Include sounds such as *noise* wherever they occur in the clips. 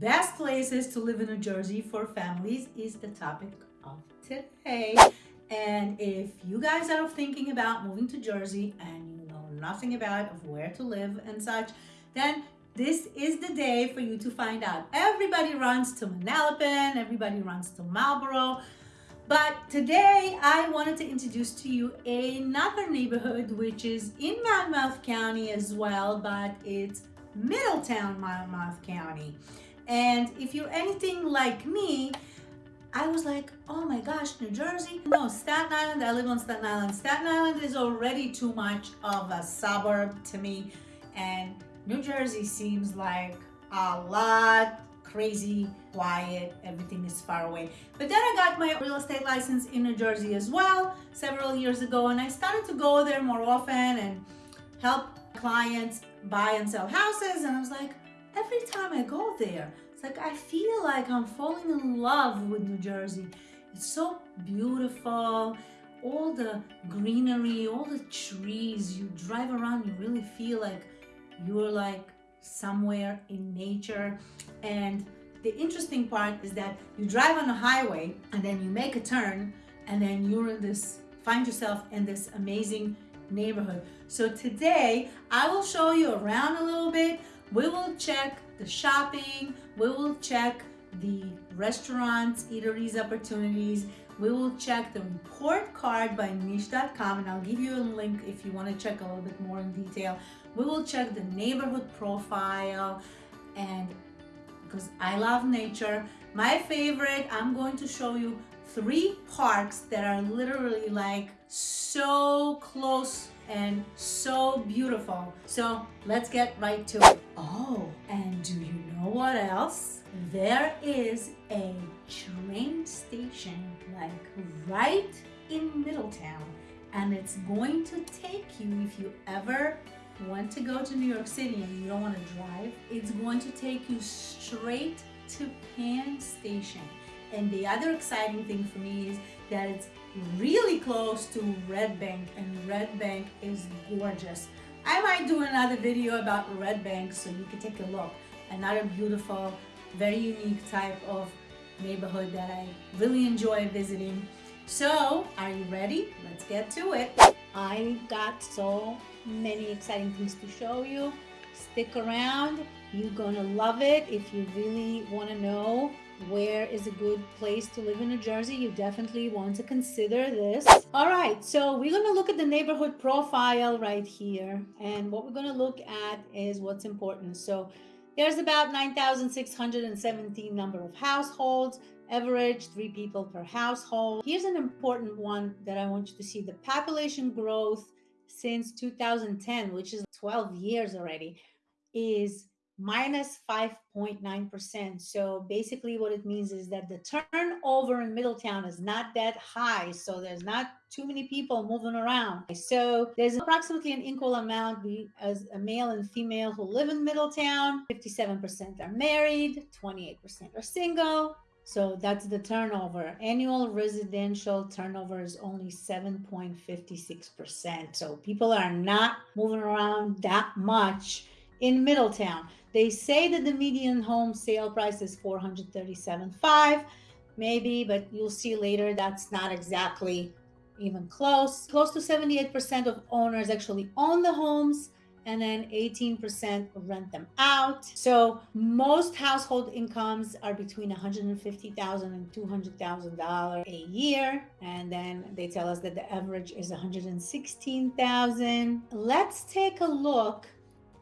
Best places to live in New Jersey for families is the topic of today. And if you guys are thinking about moving to Jersey and you know nothing about of where to live and such, then this is the day for you to find out. Everybody runs to Manalapan, everybody runs to Marlboro, but today I wanted to introduce to you another neighborhood which is in Monmouth County as well, but it's Middletown, Monmouth County. And if you're anything like me, I was like, oh my gosh, New Jersey? No, Staten Island, I live on Staten Island. Staten Island is already too much of a suburb to me. And New Jersey seems like a lot crazy, quiet, everything is far away. But then I got my real estate license in New Jersey as well several years ago and I started to go there more often and help clients buy and sell houses and I was like, every time I go there, it's like I feel like I'm falling in love with New Jersey. It's so beautiful. All the greenery, all the trees, you drive around, you really feel like you're like somewhere in nature. And the interesting part is that you drive on a highway and then you make a turn and then you're in this, find yourself in this amazing neighborhood. So today I will show you around a little bit. We will check the shopping, we will check the restaurants, eateries opportunities, we will check the report card by niche.com and I'll give you a link if you want to check a little bit more in detail. We will check the neighborhood profile and because I love nature, my favorite, I'm going to show you three parks that are literally like so close and so beautiful. So let's get right to it. Oh, and do you know what else? There is a train station like right in Middletown and it's going to take you if you ever want to go to New York City and you don't want to drive, it's going to take you straight to Penn Station. And the other exciting thing for me is that it's really close to Red Bank and Red Bank is gorgeous. I might do another video about Red Bank so you can take a look. Another beautiful, very unique type of neighborhood that I really enjoy visiting. So, are you ready? Let's get to it. I got so many exciting things to show you. Stick around. You're gonna love it if you really wanna know where is a good place to live in New Jersey, you definitely want to consider this. All right, so we're gonna look at the neighborhood profile right here. And what we're gonna look at is what's important. So there's about 9,617 number of households, average three people per household. Here's an important one that I want you to see. The population growth since 2010, which is 12 years already, is minus 5.9%. So basically what it means is that the turnover in Middletown is not that high. So there's not too many people moving around. So there's approximately an equal amount as a male and female who live in Middletown. 57% are married, 28% are single, so that's the turnover. Annual residential turnover is only 7.56%. So people are not moving around that much in Middletown. They say that the median home sale price is 437.5, maybe, but you'll see later that's not exactly even close. Close to 78% of owners actually own the homes and then 18% rent them out. So most household incomes are between $150,000 and $200,000 a year. And then they tell us that the average is 116,000. Let's take a look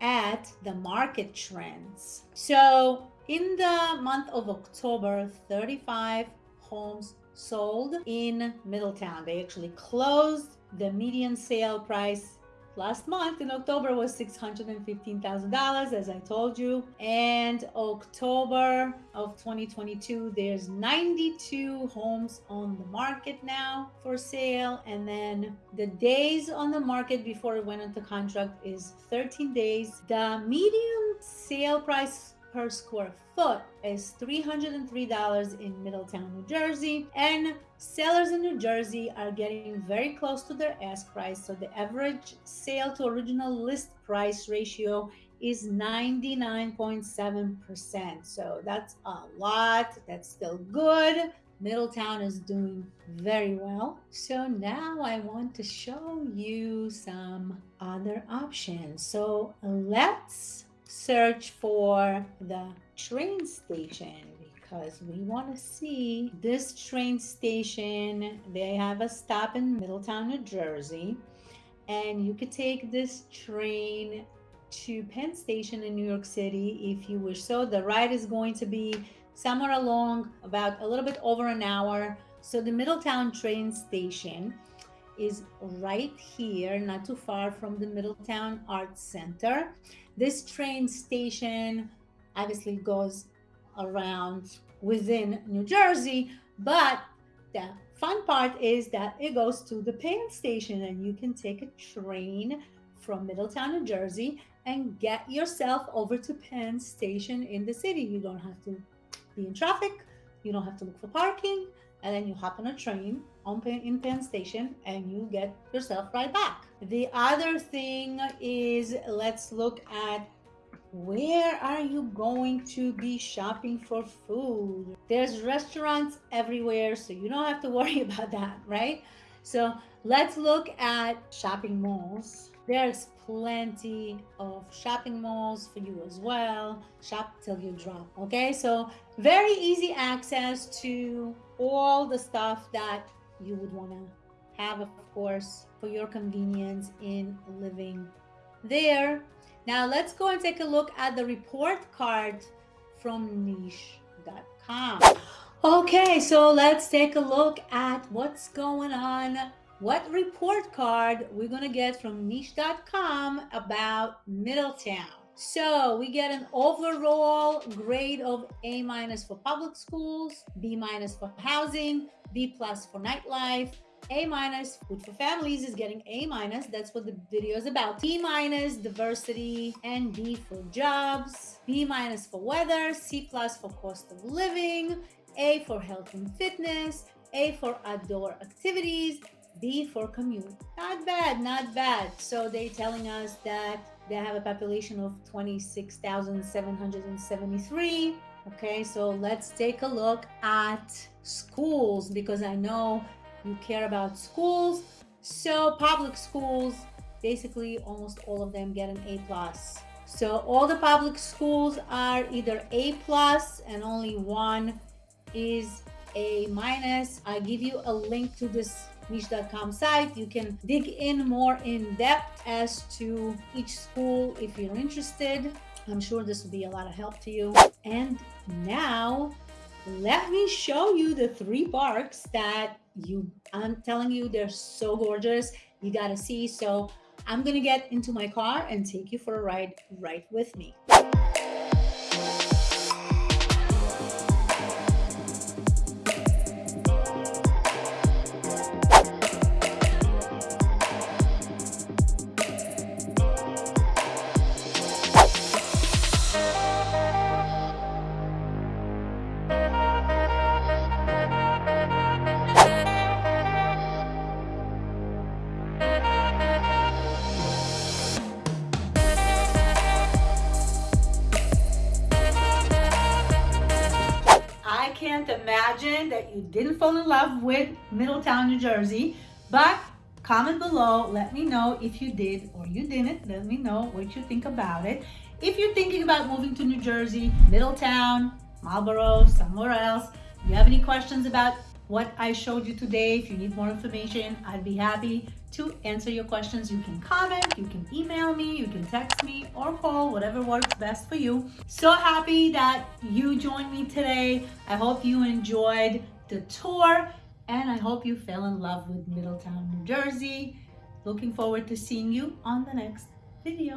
at the market trends. So in the month of October, 35 homes sold in Middletown. They actually closed the median sale price last month in October was $615,000 as I told you. And October of 2022 there's 92 homes on the market now for sale. And then the days on the market before it went into contract is 13 days. The median sale price per square foot is $303 in Middletown, New Jersey. And sellers in New Jersey are getting very close to their ask price. So the average sale to original list price ratio is 99.7%. So that's a lot. That's still good. Middletown is doing very well. So now I want to show you some other options. So let's search for the train station because we want to see this train station. They have a stop in Middletown, New Jersey. And you could take this train to Penn Station in New York City if you wish so. The ride is going to be somewhere along about a little bit over an hour. So the Middletown train station is right here, not too far from the Middletown Arts Center. This train station obviously goes around within New Jersey, but the fun part is that it goes to the Penn station and you can take a train from Middletown, New Jersey and get yourself over to Penn station in the city. You don't have to be in traffic. You don't have to look for parking. And then you hop on a train on in Penn Station and you get yourself right back. The other thing is let's look at where are you going to be shopping for food? There's restaurants everywhere, so you don't have to *laughs* worry about that, right? So let's look at shopping malls. There's plenty of shopping malls for you as well. Shop till you drop. Okay, so very easy access to all the stuff that you would want to have, of course, for your convenience in living there. Now let's go and take a look at the report card from niche.com. Okay, so let's take a look at what's going on what report card we're going to get from niche.com about Middletown. So we get an overall grade of A minus for public schools, B minus for housing, B plus for nightlife, A minus food for families is getting A minus. That's what the video is about. D minus diversity and D for jobs, B minus for weather, C plus for cost of living, A for health and fitness, A for outdoor activities, B for commute. Not bad, not bad. So they're telling us that they have a population of 26,773. Okay, so let's take a look at schools because I know you care about schools. So public schools, basically almost all of them get an A plus. So all the public schools are either A plus and only one is A minus. I give you a link to this niche.com site. You can dig in more in depth as to each school if you're interested. I'm sure this will be a lot of help to you. And now let me show you the three parks that you, I'm telling you, they're so gorgeous. You got to see. So I'm to get into my car and take you for a ride right with me. Imagine that you didn't fall in love with Middletown, New Jersey, but comment below. Let me know if you did or you didn't. Let me know what you think about it. If you're thinking about moving to New Jersey, Middletown, Marlboro, somewhere else, you have any questions about what I showed you today, if you need more information, I'd be happy to answer your questions. You can comment, you can email me, you can text me or call, whatever works best for you. So happy that you joined me today. I hope you enjoyed the tour and I hope you fell in love with Middletown, New Jersey. Looking forward to seeing you on the next video.